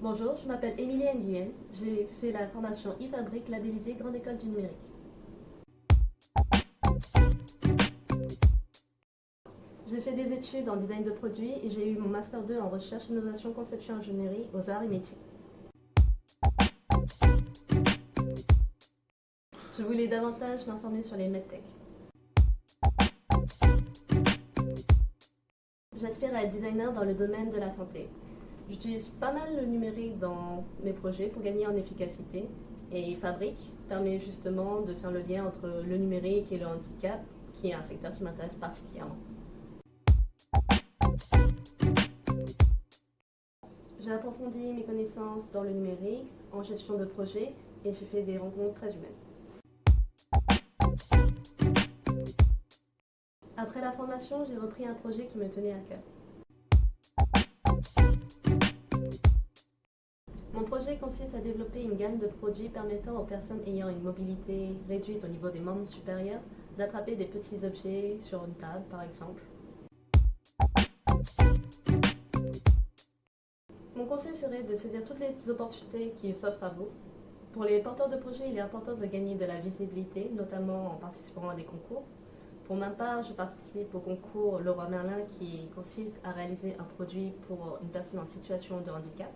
Bonjour, je m'appelle Émilie Nguyen. J'ai fait la formation e-fabrique labellisée Grande École du Numérique. J'ai fait des études en design de produits et j'ai eu mon Master 2 en recherche, innovation, conception, ingénierie aux arts et métiers. Je voulais davantage m'informer sur les medtech. J'aspire à être designer dans le domaine de la santé. J'utilise pas mal le numérique dans mes projets pour gagner en efficacité et Fabrique permet justement de faire le lien entre le numérique et le handicap, qui est un secteur qui m'intéresse particulièrement. J'ai approfondi mes connaissances dans le numérique, en gestion de projet et j'ai fait des rencontres très humaines. Après la formation, j'ai repris un projet qui me tenait à cœur. Consiste à développer une gamme de produits permettant aux personnes ayant une mobilité réduite au niveau des membres supérieurs d'attraper des petits objets sur une table, par exemple. Mon conseil serait de saisir toutes les opportunités qui s'offrent à vous. Pour les porteurs de projets, il est important de gagner de la visibilité, notamment en participant à des concours. Pour ma part, je participe au concours Leroy Merlin qui consiste à réaliser un produit pour une personne en situation de handicap.